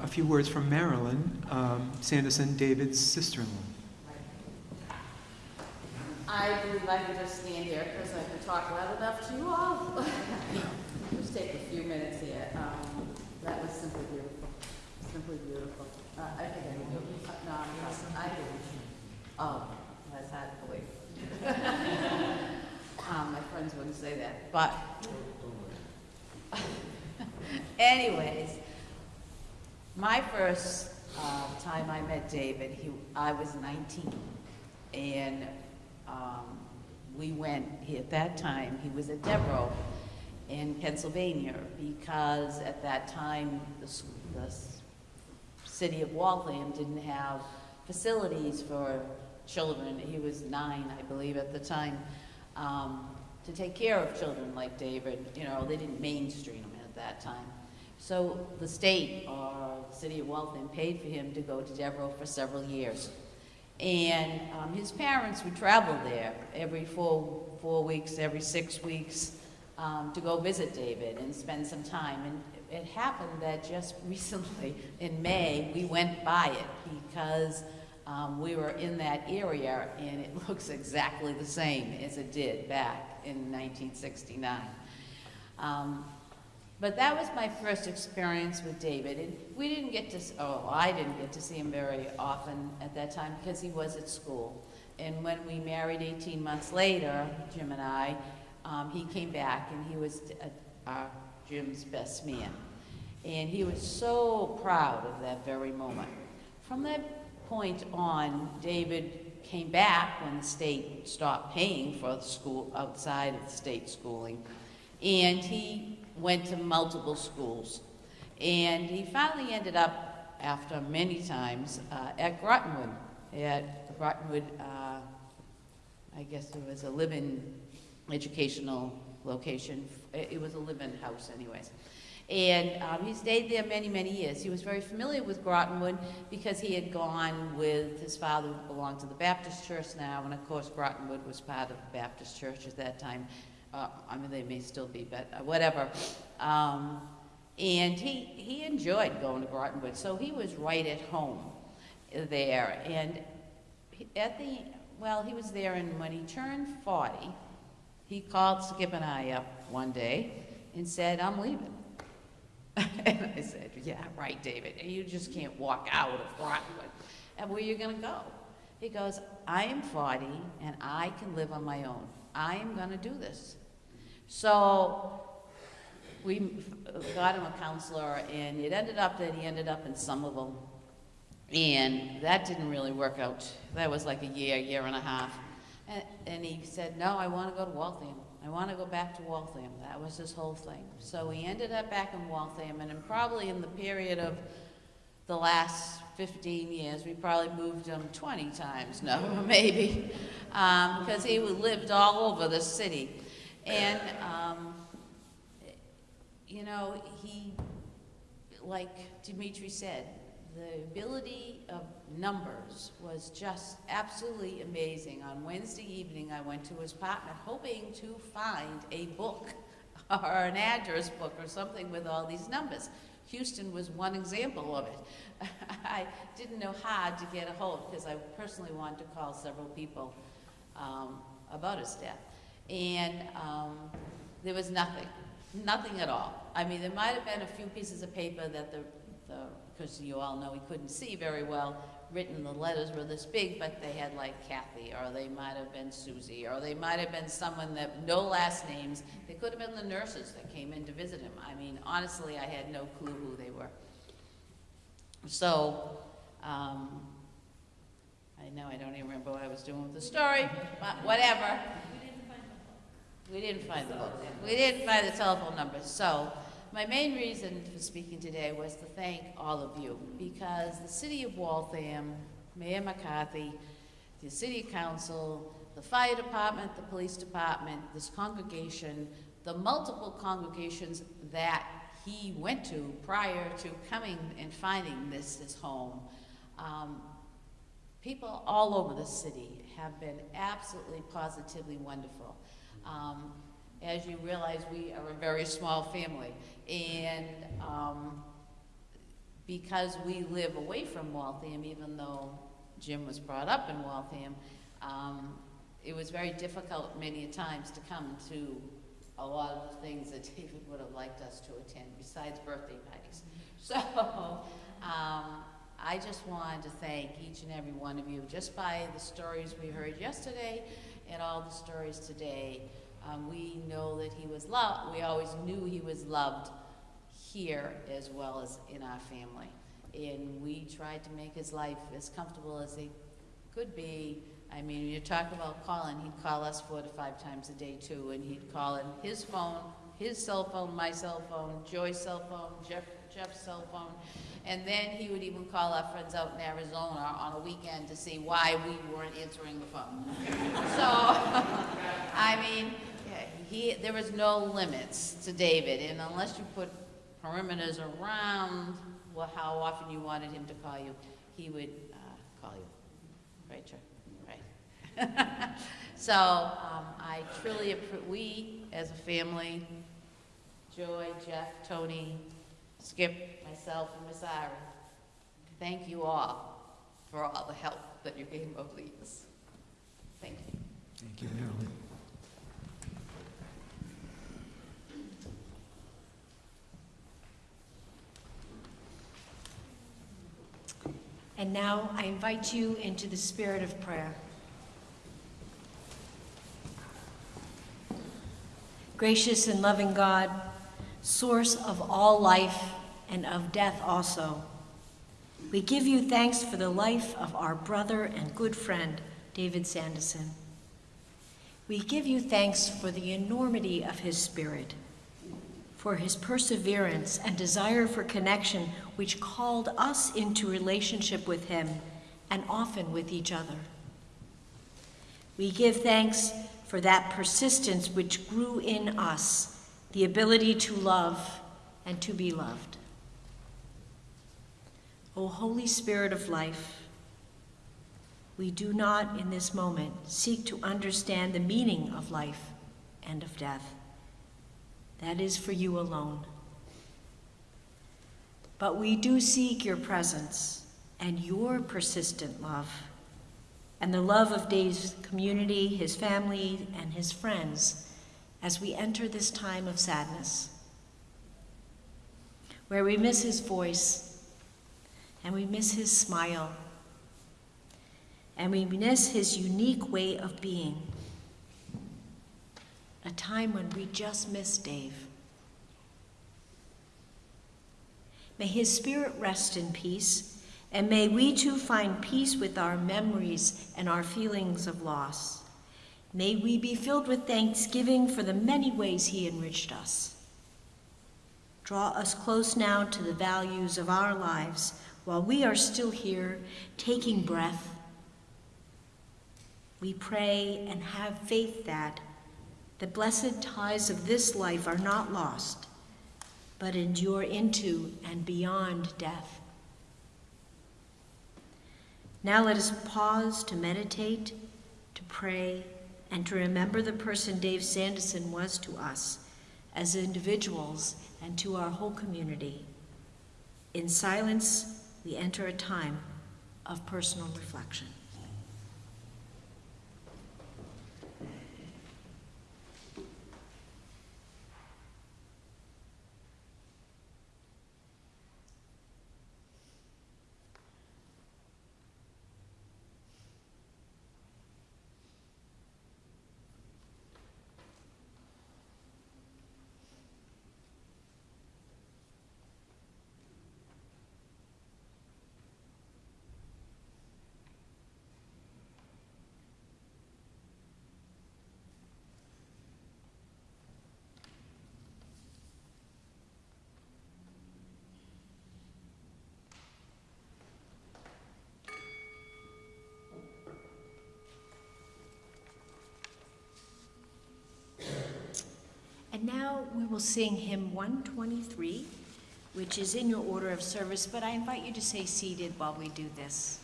A few words from Marilyn um, Sanderson, David's sister-in-law. I believe I can just stand here because I can talk loud enough to you all. Just take a few minutes here. Um, That was simply beautiful, simply beautiful. Uh, I think I do. Uh, No, I'm. I do. Oh, that's hard to believe. Um, My friends wouldn't say that, but anyways, my first uh, time I met David, he, I was 19. And um, we went, he, at that time, he was at Devereux in Pennsylvania because at that time, the, the city of Waltham didn't have facilities for children. He was nine, I believe, at the time, um, to take care of children like David. You know, they didn't mainstream him at that time. So the state or the city of Waltham paid for him to go to Devereux for several years. And um, his parents would travel there every four, four weeks, every six weeks, um, to go visit David and spend some time. And it happened that just recently, in May, we went by it because um, we were in that area and it looks exactly the same as it did back in 1969. Um, but that was my first experience with David, and we didn't get to, oh, I didn't get to see him very often at that time because he was at school. And when we married 18 months later, Jim and I, um, he came back and he was uh, Jim's best man. And he was so proud of that very moment. From that point on, David came back when the state stopped paying for the school outside of the state schooling. And he went to multiple schools. And he finally ended up, after many times, uh, at Grottenwood. At Grottenwood, uh, I guess it was a live-in educational location. It was a live-in house anyways. And um, he stayed there many, many years. He was very familiar with Grottenwood because he had gone with his father, who belonged to the Baptist church now, and of course Grottenwood was part of the Baptist church at that time. Uh, I mean, they may still be, but uh, whatever. Um, and he, he enjoyed going to Grottenwood, so he was right at home there. And at the, well, he was there, and when he turned 40, he called Skip and I up one day and said, I'm leaving. And I said, yeah, right, David, you just can't walk out of Rockwood. And where are you gonna go? He goes, I am 40 and I can live on my own. I am gonna do this. So we got him a counselor and it ended up that he ended up in Somerville. And that didn't really work out. That was like a year, year and a half. And, and he said, no, I want to go to Waltham. I want to go back to Waltham. That was his whole thing. So he ended up back in Waltham, and in probably in the period of the last 15 years, we probably moved him 20 times, no, maybe, um, because he lived all over the city. And, um, you know, he, like Dimitri said, the ability of numbers was just absolutely amazing. On Wednesday evening, I went to his apartment hoping to find a book or an address book or something with all these numbers. Houston was one example of it. I didn't know how to get a hold because I personally wanted to call several people um, about his death. And um, there was nothing, nothing at all. I mean, there might have been a few pieces of paper that the, the, because you all know he couldn't see very well, written, the letters were this big, but they had like Kathy, or they might have been Susie, or they might have been someone that, no last names. They could have been the nurses that came in to visit him. I mean, honestly, I had no clue who they were. So, um, I know I don't even remember what I was doing with the story, but whatever. We didn't find the book. We didn't find the book. We didn't find the telephone number. So, my main reason for speaking today was to thank all of you because the city of Waltham, Mayor McCarthy, the city council, the fire department, the police department, this congregation, the multiple congregations that he went to prior to coming and finding this his home. Um, people all over the city have been absolutely positively wonderful. Um, as you realize, we are a very small family. And um, because we live away from Waltham, even though Jim was brought up in Waltham, um, it was very difficult many times to come to a lot of the things that David would have liked us to attend, besides birthday parties. So, um, I just wanted to thank each and every one of you, just by the stories we heard yesterday and all the stories today. Um, we know that he was loved, we always knew he was loved here as well as in our family. And we tried to make his life as comfortable as it could be. I mean, you talk about calling, he'd call us four to five times a day too, and he'd call in his phone, his cell phone, my cell phone, Joy's cell phone, Jeff, Jeff's cell phone. And then he would even call our friends out in Arizona on a weekend to see why we weren't answering the phone. So, I mean, he, there was no limits to David, and unless you put perimeters around well, how often you wanted him to call you, he would uh, call you. Right? Right. so um, I truly, appre- we as a family, Joy, Jeff, Tony, Skip, myself, and Miss Ira, thank you all for all the help that you gave over the years. Thank you. Thank you, Marilyn. And now I invite you into the spirit of prayer. Gracious and loving God, source of all life and of death also, we give you thanks for the life of our brother and good friend, David Sanderson. We give you thanks for the enormity of his spirit, for his perseverance and desire for connection, which called us into relationship with him and often with each other. We give thanks for that persistence which grew in us, the ability to love and to be loved. O Holy Spirit of life, we do not in this moment seek to understand the meaning of life and of death. That is for you alone. But we do seek your presence and your persistent love, and the love of Dave's community, his family, and his friends as we enter this time of sadness, where we miss his voice, and we miss his smile, and we miss his unique way of being. A time when we just miss Dave. May his spirit rest in peace, and may we too find peace with our memories and our feelings of loss. May we be filled with thanksgiving for the many ways he enriched us. Draw us close now to the values of our lives while we are still here, taking breath. We pray and have faith that the blessed ties of this life are not lost, but endure into and beyond death. Now let us pause to meditate, to pray, and to remember the person Dave Sanderson was to us as individuals and to our whole community. In silence, we enter a time of personal reflection. And we will sing hymn 123, which is in your order of service, but I invite you to stay seated while we do this.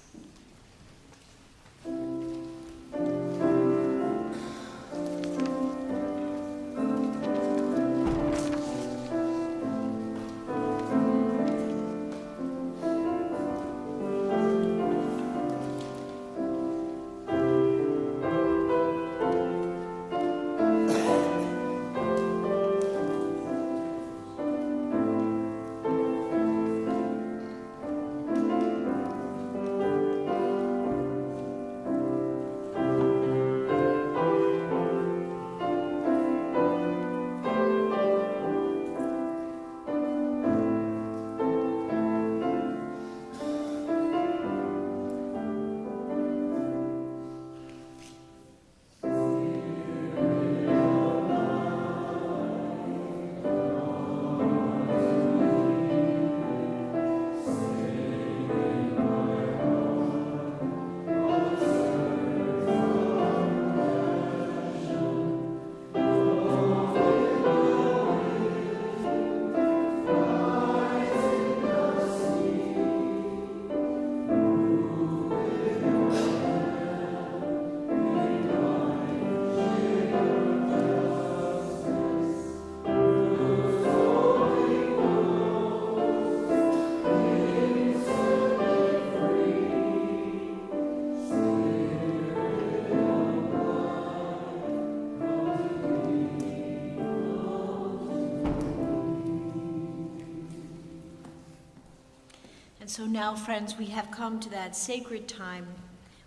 So now, friends, we have come to that sacred time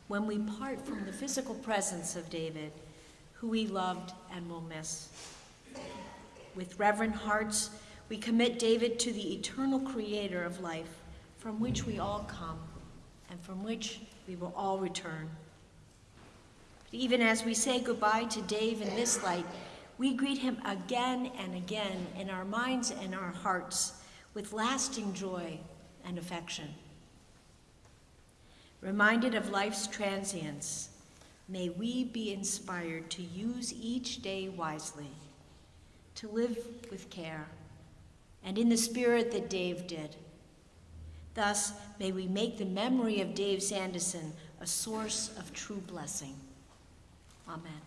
when we part from the physical presence of David, who we loved and will miss. With reverent hearts, we commit David to the eternal creator of life, from which we all come and from which we will all return. But even as we say goodbye to Dave in this light, we greet him again and again in our minds and our hearts with lasting joy and affection. Reminded of life's transience, may we be inspired to use each day wisely, to live with care, and in the spirit that Dave did. Thus, may we make the memory of Dave Sanderson a source of true blessing. Amen.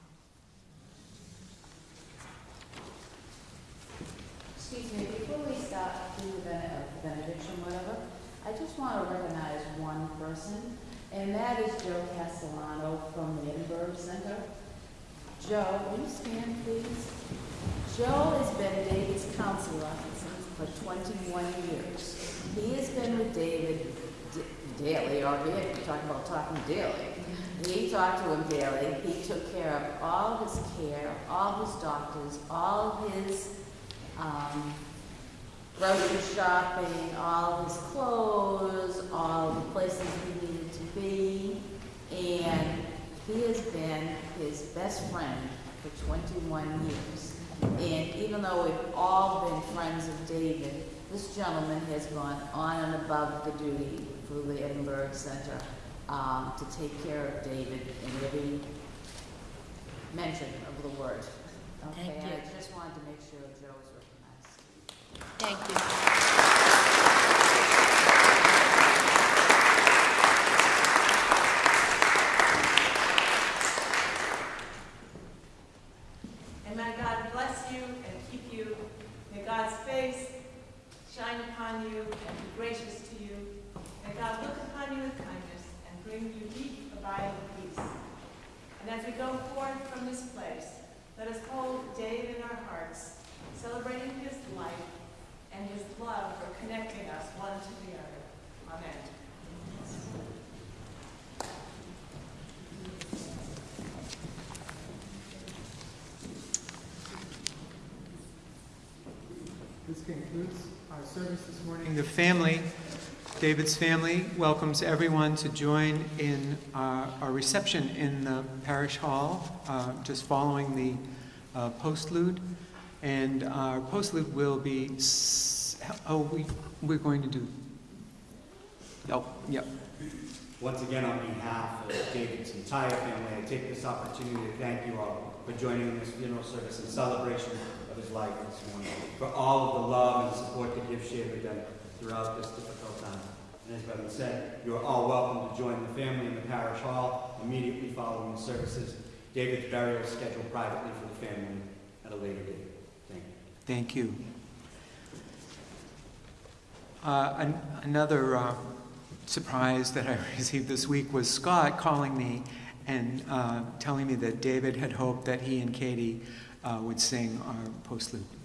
Excuse me, before we start do the bene- uh, benediction, whatever, I just want to recognize one person, and that is Joe Castellano from the Edinburgh Center. Joe, will you stand, please? Joe has been David's counselor for 21 years. He has been with David daily, or we talk about talking daily. He talked to him daily. He took care of all his care, all his doctors, all his um, grocery shopping, all his clothes, all the places he needed to be. And he has been his best friend for 21 years. And even though we've all been friends of David, this gentleman has gone on and above the duty through the Edinburgh Center um, to take care of David in every mention of the word. Okay, Thank you. I just wanted to make sure Joe was recognized. Thank you. And may God bless you and keep you. May God's face shine upon you and be gracious to you. May God look upon you with kindness and bring you deep abiding peace. And as we go forth from this place, let us hold Dave in our hearts, celebrating his life and his love for connecting us one to the other. Amen. This concludes our service this morning. The family, David's family, welcomes everyone to join in uh, our reception in the parish hall, uh, just following the uh, postlude. And our postlude will be, oh, we, we're going to do, oh, yep. Once again, on behalf of David's entire family, I take this opportunity to thank you all for joining in this funeral service in celebration of his life this morning, for all of the love and support that you've shared with them throughout this difficult time. And as Reverend said, you are all welcome to join the family in the parish hall immediately following the services. David's burial is scheduled privately for the family at a later date. Thank you. Thank you. Uh, an- Another uh, surprise that I received this week was Scott calling me and uh, telling me that David had hoped that he and Katie uh, would sing our postlude.